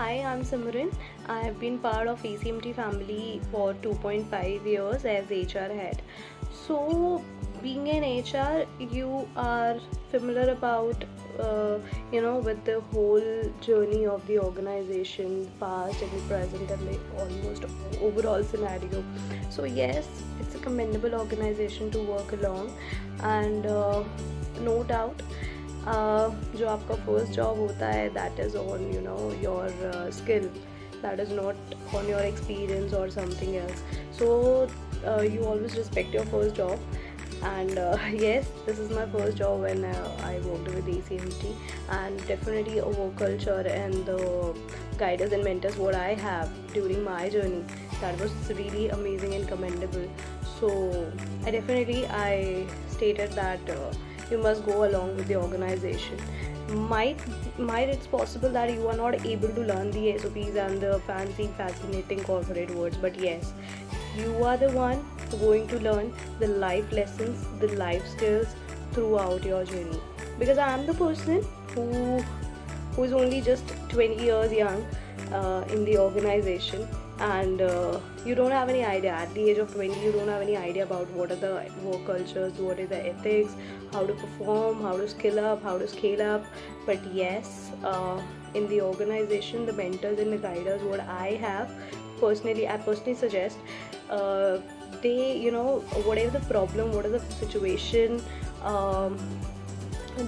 Hi, I'm Simran. I have been part of ACMT family for 2.5 years as HR head. So, being an HR, you are familiar about, uh, you know, with the whole journey of the organization, past and the present, and the almost overall scenario. So, yes, it's a commendable organization to work along, and uh, no doubt जो आपका first job होता है that is on you know your skill that is not on your experience और something else so you always respect your first job and uh, yes this is my first job when uh, I worked with ACMT and definitely a work culture and the guiders and mentors what I have during my journey that was really amazing and commendable so I definitely I stated that uh, you must go along with the organization. Might might it's possible that you are not able to learn the sops and the fancy fascinating corporate words but yes you are the one going to learn the life lessons the life skills throughout your journey. Because i am the person who who is only just 20 years young uh, in the organization and uh, you don't have any idea. At the age of 20 you don't have any idea about what are the work cultures what is the ethics how to perform how to skill up how to scale up. But yes uh, in the organization the mentors and the guiders what i have personally i personally suggest uh, they you know whatever the problem what is the situation um,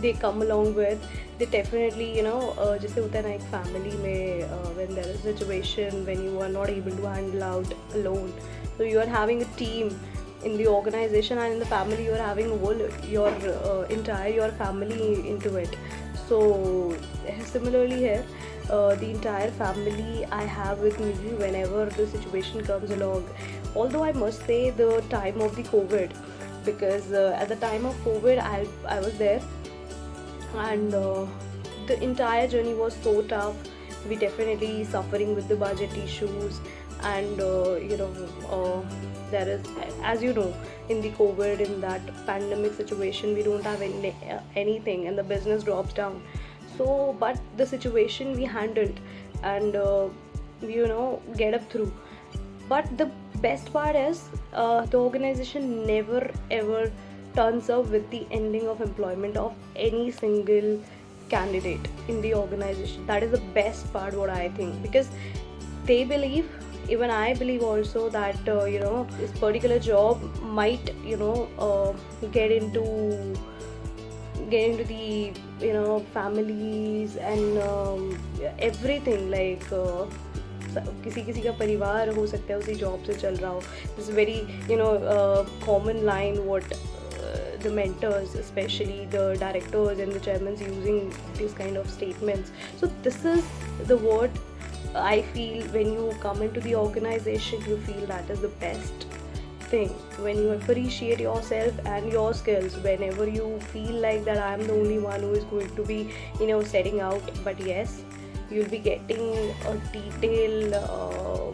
they come along with they definitely you know uh, जैसे होता है ना एक family में uh, when there is a situation when you are not able to handle out alone so you are having a team in the organization and in the family you are having whole your uh, entire your family into it so similarly here uh, the entire family I have with me whenever the situation comes along although I must say the time of the COVID because uh, at the time of COVID I, I was there and uh, the entire journey was so tough. We definitely suffering with the budget issues. And uh, you know uh, there is as you know in the covid in that pandemic situation we don't have any, anything and the business drops down. So but the situation we handled and uh, you know get up through. But the best part is uh, the organization never ever turns up with the ending of employment of any single candidate in the organization that is the best part what i think because they believe even i believe also that uh, you know this particular job might you know uh, get into get into the you know families and um, everything like uh, किसी किसी का परिवार हो सकता है उसी job से चल रहा हो this very you know common line what the mentors especially the directors and the chairmans using these kind of statements. So this is the word i feel when you come into the organization you feel that is the best thing. When you appreciate yourself and your skills whenever you feel like that i'm the only one who is going to be you know setting out but yes you'll be getting a detailed uh,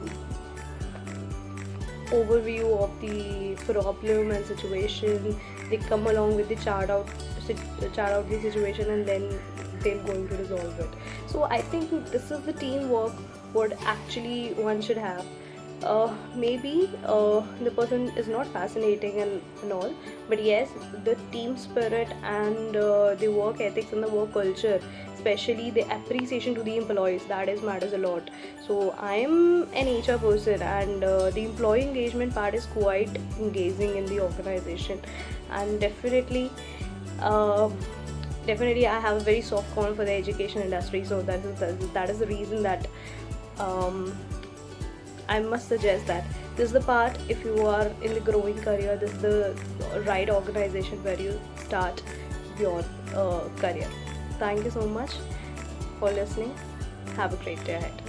overview of the problem and situation. They come along with the chart out chart out the situation and then they're going to resolve it. So i think this is the teamwork what actually one should have uh, maybe uh, the person is not fascinating and, and all but yes the team spirit and uh, the work ethics and the work culture especially the appreciation to the employees that is matters a lot. So i am an hr person and uh, the employee engagement part is quite engaging in the organization. And definitely uh, definitely i have a very soft corner for the education industry so that is that is the reason that um, I must suggest that this is the part if you are in the growing career this is the right organization where you start your uh, career. Thank you so much for listening. Have a great day ahead